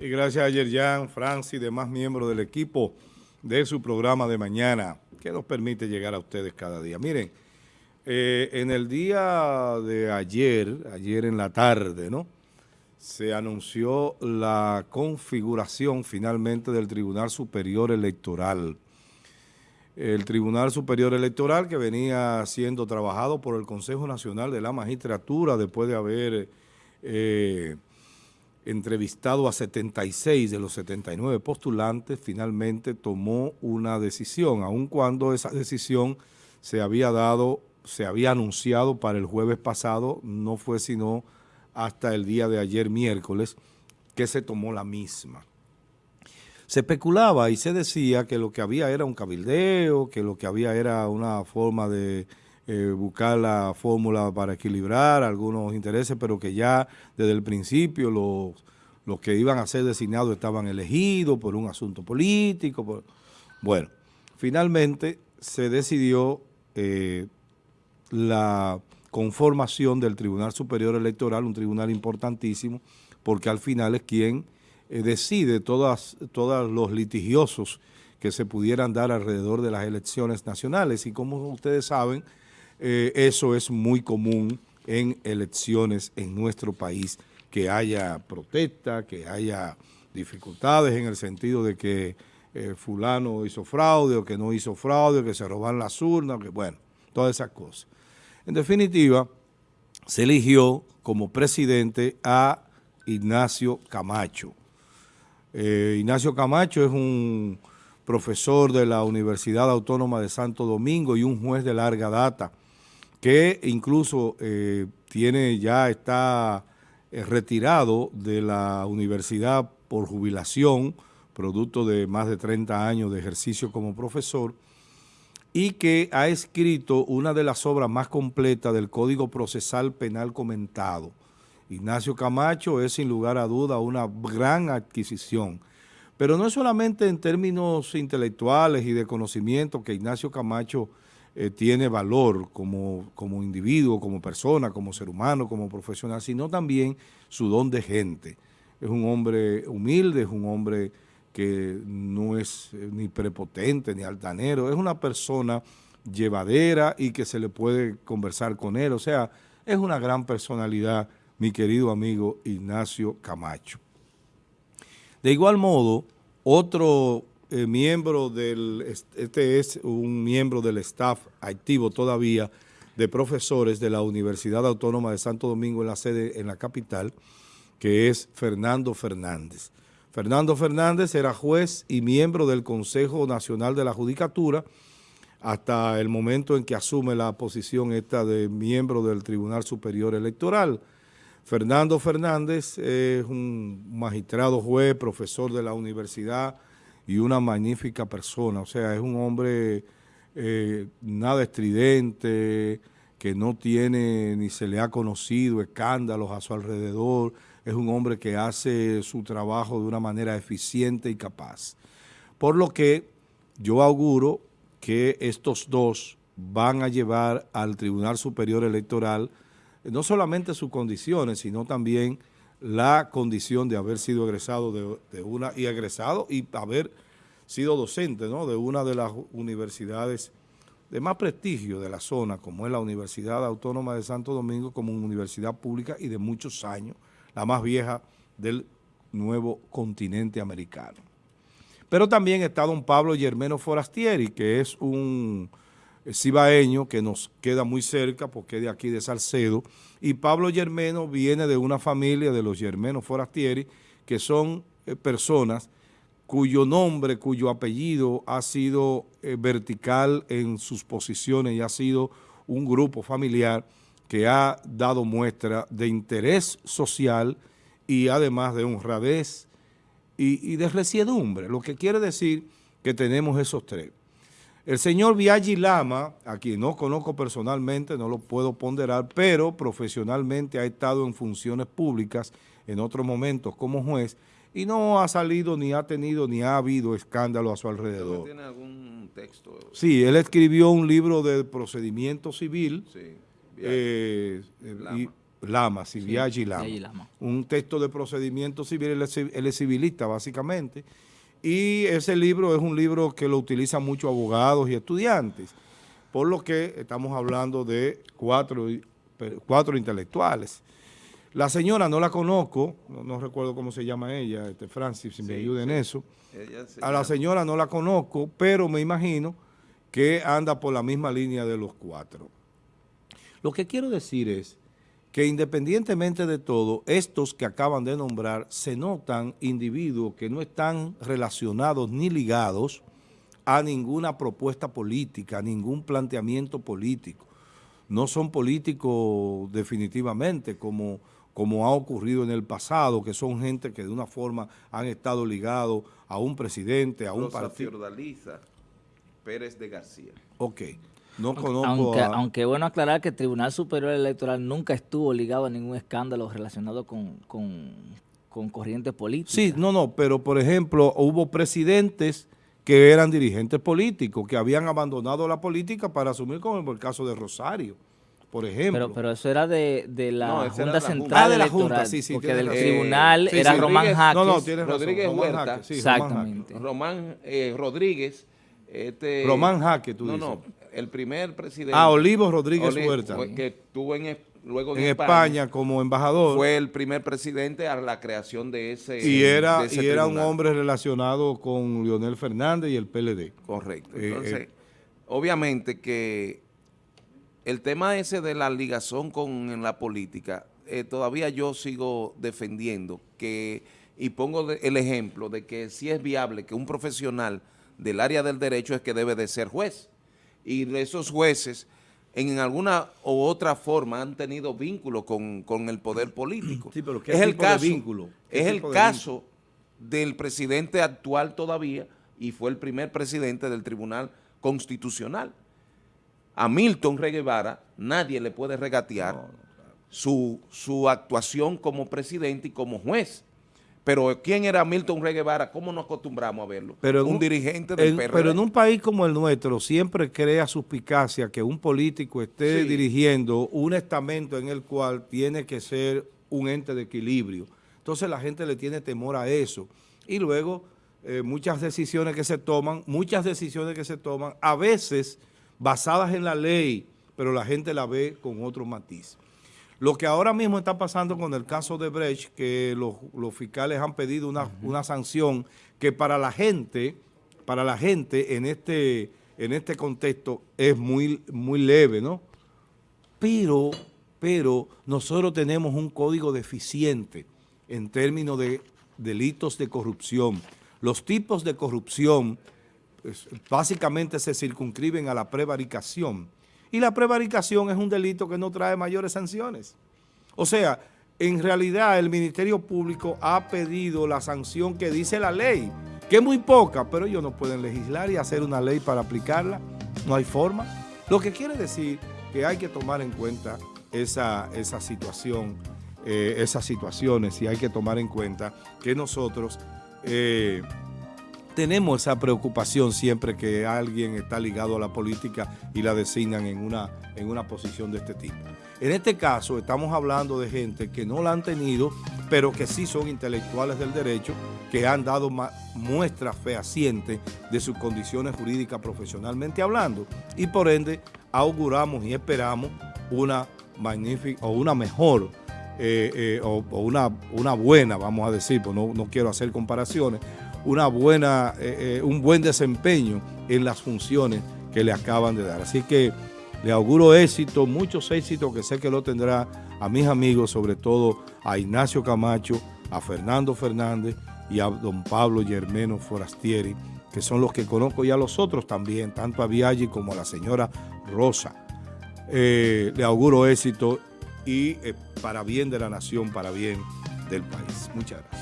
Y gracias a Yerjan, Francis y demás miembros del equipo de su programa de mañana, que nos permite llegar a ustedes cada día. Miren, eh, en el día de ayer, ayer en la tarde, ¿no? Se anunció la configuración finalmente del Tribunal Superior Electoral. El Tribunal Superior Electoral que venía siendo trabajado por el Consejo Nacional de la Magistratura después de haber eh, entrevistado a 76 de los 79 postulantes, finalmente tomó una decisión, aun cuando esa decisión se había dado, se había anunciado para el jueves pasado, no fue sino hasta el día de ayer miércoles que se tomó la misma. Se especulaba y se decía que lo que había era un cabildeo, que lo que había era una forma de eh, buscar la fórmula para equilibrar algunos intereses, pero que ya desde el principio los, los que iban a ser designados estaban elegidos por un asunto político. Bueno, finalmente se decidió eh, la conformación del Tribunal Superior Electoral, un tribunal importantísimo, porque al final es quien eh, decide todas, todos los litigiosos que se pudieran dar alrededor de las elecciones nacionales. Y como ustedes saben, eh, eso es muy común en elecciones en nuestro país, que haya protesta, que haya dificultades en el sentido de que eh, fulano hizo fraude o que no hizo fraude, que se roban las urnas, que bueno, todas esas cosas. En definitiva, se eligió como presidente a Ignacio Camacho. Eh, Ignacio Camacho es un profesor de la Universidad Autónoma de Santo Domingo y un juez de larga data que incluso eh, tiene ya está eh, retirado de la universidad por jubilación, producto de más de 30 años de ejercicio como profesor, y que ha escrito una de las obras más completas del Código Procesal Penal comentado. Ignacio Camacho es sin lugar a duda una gran adquisición, pero no solamente en términos intelectuales y de conocimiento que Ignacio Camacho eh, tiene valor como, como individuo, como persona, como ser humano, como profesional, sino también su don de gente. Es un hombre humilde, es un hombre que no es eh, ni prepotente ni altanero, es una persona llevadera y que se le puede conversar con él. O sea, es una gran personalidad, mi querido amigo Ignacio Camacho. De igual modo, otro eh, miembro del, este es un miembro del staff activo todavía de profesores de la Universidad Autónoma de Santo Domingo en la sede en la capital, que es Fernando Fernández. Fernando Fernández era juez y miembro del Consejo Nacional de la Judicatura hasta el momento en que asume la posición esta de miembro del Tribunal Superior Electoral. Fernando Fernández es un magistrado juez, profesor de la universidad, y una magnífica persona. O sea, es un hombre eh, nada estridente, que no tiene ni se le ha conocido escándalos a su alrededor. Es un hombre que hace su trabajo de una manera eficiente y capaz. Por lo que yo auguro que estos dos van a llevar al Tribunal Superior Electoral no solamente sus condiciones, sino también la condición de haber sido egresado de, una y egresado y haber sido docente de una de las universidades de más prestigio de la zona, como es la Universidad Autónoma de Santo Domingo, como universidad pública y de muchos años, la más vieja del nuevo continente americano. Pero también está don Pablo Germeno Forastieri, que es un cibaeño que nos queda muy cerca porque es de aquí de Salcedo, y Pablo Germeno viene de una familia de los Germenos Forastieri, que son eh, personas cuyo nombre, cuyo apellido ha sido eh, vertical en sus posiciones y ha sido un grupo familiar que ha dado muestra de interés social y además de honradez y, y de resiedumbre, lo que quiere decir que tenemos esos tres. El señor Viaggi Lama, a quien no conozco personalmente, no lo puedo ponderar, pero profesionalmente ha estado en funciones públicas en otros momentos como juez y no ha salido ni ha tenido ni ha habido escándalo a su alrededor. ¿Tiene algún texto? Sí, él escribió un libro de procedimiento civil. Sí. Eh, Lama, Civiaggi Lama. Un texto de procedimiento civil, él es, civilista básicamente, y ese libro es un libro que lo utilizan muchos abogados y estudiantes, por lo que estamos hablando de cuatro, cuatro intelectuales. La señora no la conozco, no, recuerdo cómo se llama ella, este Francis, si me ayuda en eso. A la señora no la conozco, pero me imagino que anda por la misma línea de los cuatro. Lo que quiero decir es que independientemente de todo, estos que acaban de nombrar se notan individuos que no están relacionados ni ligados a ninguna propuesta política, a ningún planteamiento político. No son políticos definitivamente como, como ha ocurrido en el pasado, que son gente que de una forma han estado ligados a un presidente, a un partido. Pérez de García. Ok. No conozco aunque, aunque bueno aclarar que el Tribunal Superior Electoral nunca estuvo ligado a ningún escándalo relacionado con, con, con corrientes políticas. Sí, no, no, pero por ejemplo hubo presidentes que eran dirigentes políticos, que habían abandonado la política para asumir como el caso de Rosario, por ejemplo. Pero, pero eso era de, de la Junta Central ah, de la Junta, sí, sí. Porque del tribunal era Román Jaques. No, no, tienes Rodríguez Huerta. Exactamente. Román eh, Rodríguez. Este, Román Jaque, tú dices. No, no, el primer presidente. Ah, Olivo Rodríguez Huerta. Que estuvo en, luego en, España, como embajador. Fue el primer presidente a la creación de ese Y era, y era un hombre relacionado con Leonel Fernández y el PLD. Correcto. Eh, Entonces, eh, obviamente que el tema ese de la ligazón con la política, eh, todavía yo sigo defendiendo que, y pongo el ejemplo de que si es viable que un profesional del área del derecho es que debe de ser juez y esos jueces en alguna u otra forma han tenido vínculo con, el poder político. Sí, pero ¿qué es el caso, vínculo? Es el caso del presidente actual todavía y fue el primer presidente del Tribunal Constitucional. A Milton Reguevara nadie le puede regatear su, su actuación como presidente y como juez. Pero ¿quién era Milton Rey Guevara? ¿Cómo nos acostumbramos a verlo? Pero un, dirigente del PRD. Pero en un país como el nuestro siempre crea suspicacia que un político esté dirigiendo un estamento en el cual tiene que ser un ente de equilibrio. Entonces la gente le tiene temor a eso. Y luego eh, muchas decisiones que se toman, muchas decisiones que se toman, a veces basadas en la ley, pero la gente la ve con otro matiz. Lo que ahora mismo está pasando con el caso de Brecht, que los, fiscales han pedido una, sanción que para la gente, para la gente en este, en este contexto es muy, muy leve, ¿no? Pero, pero nosotros tenemos un código deficiente en términos de delitos de corrupción. Los tipos de corrupción pues, básicamente se circunscriben a la prevaricación y la prevaricación es un delito que no trae mayores sanciones. O sea, en realidad el Ministerio Público ha pedido la sanción que dice la ley, que es muy poca, pero ellos no pueden legislar y hacer una ley para aplicarla. No hay forma. Lo que quiere decir que hay que tomar en cuenta esa, esa situación, eh, esas situaciones y hay que tomar en cuenta que nosotros... Eh, tenemos esa preocupación siempre que alguien está ligado a la política y la designan en una, en una posición de este tipo. En este caso estamos hablando de gente que no la han tenido, pero que sí son intelectuales del derecho, que han dado muestras fehacientes de sus condiciones jurídicas profesionalmente hablando y por ende auguramos y esperamos una magnífica o una mejor eh, eh, o, una, una buena, vamos a decir, pues no, no quiero hacer comparaciones, una buena, eh, eh, un buen desempeño en las funciones que le acaban de dar. Así que le auguro éxito, muchos éxitos que sé que lo tendrá a mis amigos, sobre todo a Ignacio Camacho, a Fernando Fernández y a don Pablo Germeno Forastieri, que son los que conozco y a los otros también, tanto a Viaggi como a la señora Rosa. Eh, le auguro éxito y para bien de la nación, para bien del país. Muchas gracias.